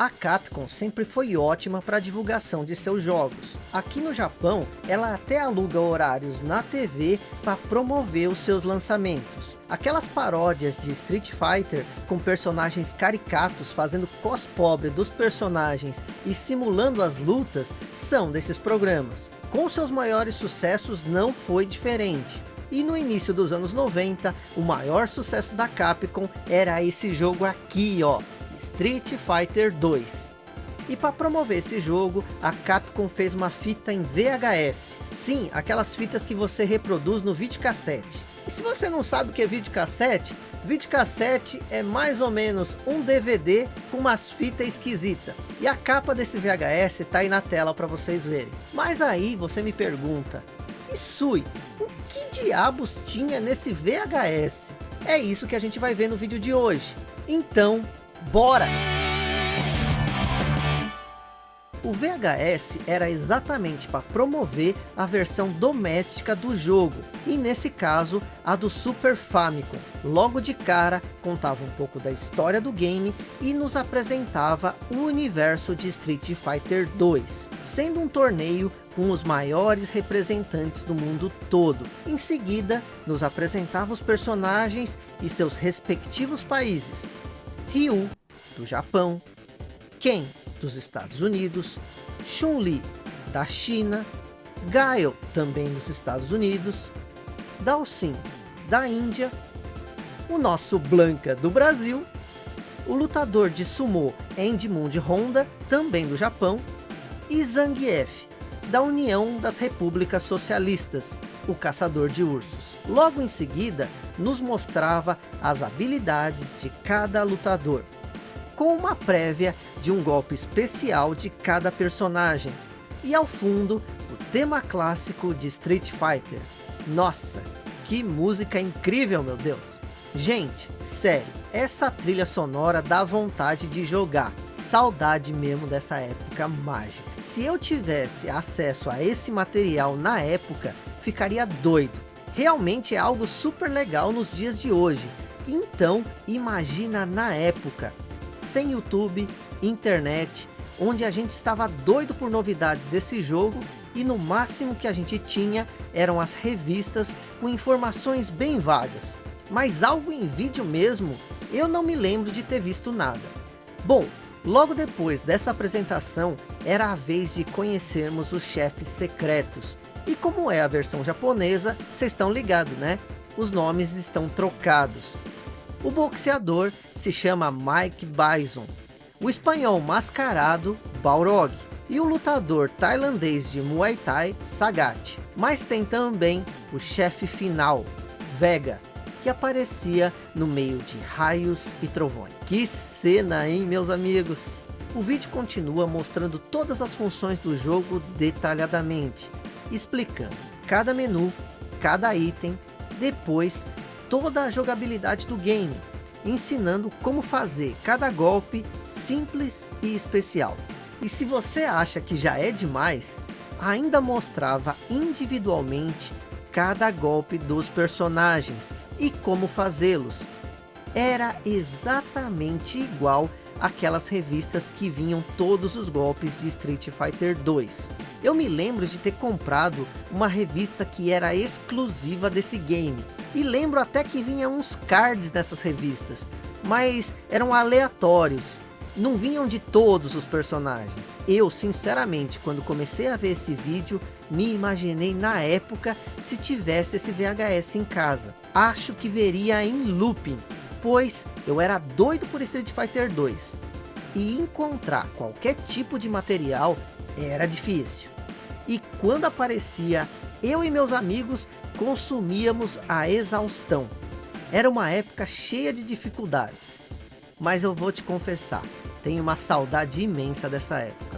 A Capcom sempre foi ótima para a divulgação de seus jogos. Aqui no Japão, ela até aluga horários na TV para promover os seus lançamentos. Aquelas paródias de Street Fighter com personagens caricatos fazendo cospobre dos personagens e simulando as lutas são desses programas. Com seus maiores sucessos não foi diferente. E no início dos anos 90, o maior sucesso da Capcom era esse jogo aqui, ó, Street Fighter 2. E para promover esse jogo, a Capcom fez uma fita em VHS. Sim, aquelas fitas que você reproduz no videocassete. E se você não sabe o que é videocassete, videocassete é mais ou menos um DVD com umas fitas esquisitas. E a capa desse VHS está aí na tela para vocês verem. Mas aí você me pergunta, e Sui, o que diabos tinha nesse VHS? É isso que a gente vai ver no vídeo de hoje. Então, Bora! O VHS era exatamente para promover a versão doméstica do jogo, e nesse caso, a do Super Famicom. Logo de cara, contava um pouco da história do game e nos apresentava o universo de Street Fighter 2, sendo um torneio com os maiores representantes do mundo todo. Em seguida, nos apresentava os personagens e seus respectivos países. Ryu, do Japão, Ken, dos Estados Unidos, Chun-Li, da China, Gaio, também dos Estados Unidos, Dalsin, da Índia, o nosso Blanca, do Brasil, o lutador de sumô Endmund Honda, também do Japão, e Zangief, da União das Repúblicas Socialistas, o caçador de ursos. Logo em seguida, nos mostrava as habilidades de cada lutador, com uma prévia de um golpe especial de cada personagem. E ao fundo, o tema clássico de Street Fighter. Nossa, que música incrível, meu Deus! Gente, sério, essa trilha sonora dá vontade de jogar. Saudade mesmo dessa época mágica. Se eu tivesse acesso a esse material na época, ficaria doido. Realmente é algo super legal nos dias de hoje. Então, imagina na época sem YouTube, internet, onde a gente estava doido por novidades desse jogo e no máximo que a gente tinha eram as revistas com informações bem vagas. Mas algo em vídeo mesmo, eu não me lembro de ter visto nada. Bom, logo depois dessa apresentação, era a vez de conhecermos os chefes secretos. E como é a versão japonesa, vocês estão ligados, né? Os nomes estão trocados. O boxeador se chama Mike Bison, o espanhol mascarado Balrog e o lutador tailandês de Muay Thai Sagat. Mas tem também o chefe final, Vega, que aparecia no meio de raios e trovões. Que cena, hein, meus amigos? O vídeo continua mostrando todas as funções do jogo detalhadamente, explicando cada menu, cada item, depois toda a jogabilidade do game, ensinando como fazer cada golpe simples e especial. E se você acha que já é demais, ainda mostrava individualmente cada golpe dos personagens e como fazê-los. Era exatamente igual aquelas revistas que vinham todos os golpes de Street Fighter 2. Eu me lembro de ter comprado uma revista que era exclusiva desse game. E lembro até que vinha uns cards nessas revistas, mas eram aleatórios. Não vinham de todos os personagens. Eu, sinceramente, quando comecei a ver esse vídeo, me imaginei na época se tivesse esse VHS em casa. Acho que veria em looping, pois eu era doido por Street Fighter 2. E encontrar qualquer tipo de material era difícil. E quando aparecia, eu e meus amigos consumíamos a exaustão. Era uma época cheia de dificuldades. Mas eu vou te confessar, tenho uma saudade imensa dessa época.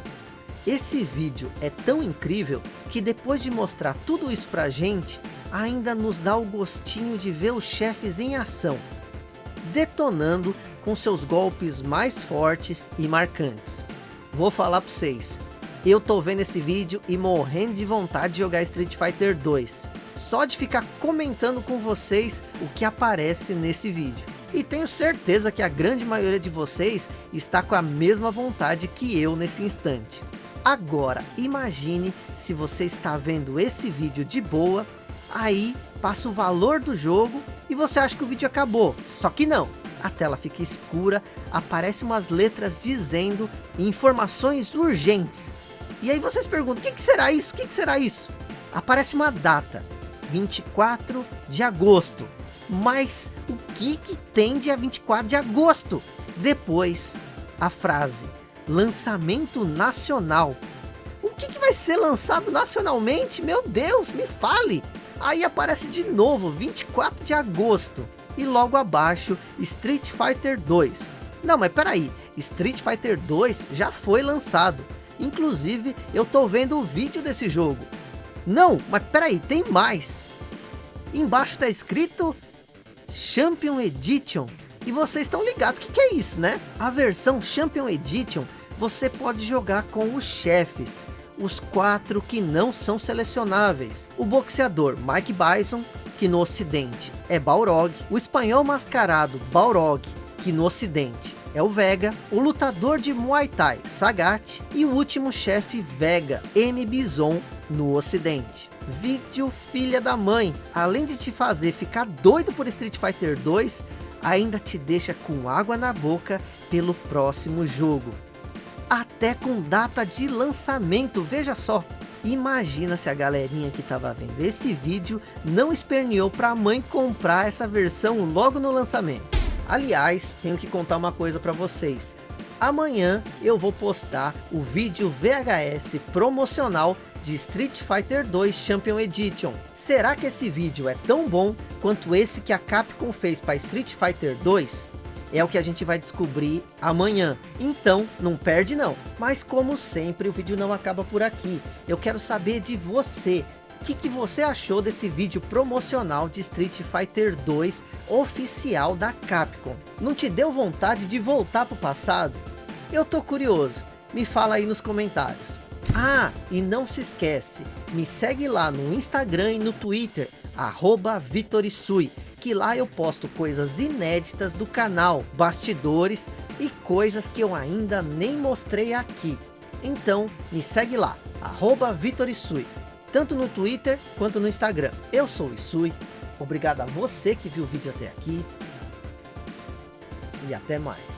Esse vídeo é tão incrível que depois de mostrar tudo isso pra gente, ainda nos dá o gostinho de ver os chefes em ação detonando com seus golpes mais fortes e marcantes. Vou falar para vocês, eu tô vendo esse vídeo e morrendo de vontade de jogar Street Fighter 2. Só de ficar comentando com vocês o que aparece nesse vídeo. E tenho certeza que a grande maioria de vocês está com a mesma vontade que eu nesse instante. Agora, imagine se você está vendo esse vídeo de boa, aí passa o valor do jogo e você acha que o vídeo acabou. Só que não, a tela fica escura, aparecem umas letras dizendo informações urgentes. E aí vocês perguntam, o que, será isso? O que, que será isso? Aparece uma data, 24 de agosto. Mas o que, que tem dia 24 de agosto? Depois, a frase, lançamento nacional. O que, que vai ser lançado nacionalmente? Meu Deus, me fale! Aí aparece de novo, 24 de agosto. E logo abaixo, Street Fighter 2. Não, mas peraí, Street Fighter 2 já foi lançado. Inclusive, eu tô vendo o vídeo desse jogo. Não, mas peraí, tem mais. Embaixo tá escrito Champion Edition. E vocês estão ligados o que, que é isso, né? A versão Champion Edition, você pode jogar com os chefes. Os quatro que não são selecionáveis. O boxeador Mike Bison, que no ocidente é Balrog. O espanhol mascarado Balrog, que no ocidente é o Vega, o lutador de Muay Thai, Sagat, e o último chefe Vega, M. Bison, no ocidente. Vídeo filha da mãe, além de te fazer ficar doido por Street Fighter 2, ainda te deixa com água na boca pelo próximo jogo. Até com data de lançamento, veja só. Imagina se a galerinha que estava vendo esse vídeo não esperneou para a mãe comprar essa versão logo no lançamento. Aliás, tenho que contar uma coisa para vocês. Amanhã eu vou postar o vídeo VHS promocional de Street Fighter 2 Champion Edition. Será que esse vídeo é tão bom quanto esse que a Capcom fez para Street Fighter 2? É o que a gente vai descobrir amanhã. Então, não perde não. Mas como sempre, o vídeo não acaba por aqui. Eu quero saber de você. O que, que você achou desse vídeo promocional de Street Fighter 2 oficial da Capcom? Não te deu vontade de voltar para o passado? Eu tô curioso, me fala aí nos comentários. Ah, e não se esquece, me segue lá no Instagram e no Twitter, arroba Vitorisui, que lá eu posto coisas inéditas do canal, bastidores e coisas que eu ainda nem mostrei aqui. Então, me segue lá, arroba Vitorisui tanto no Twitter quanto no Instagram. Eu sou o Isui, obrigado a você que viu o vídeo até aqui e até mais.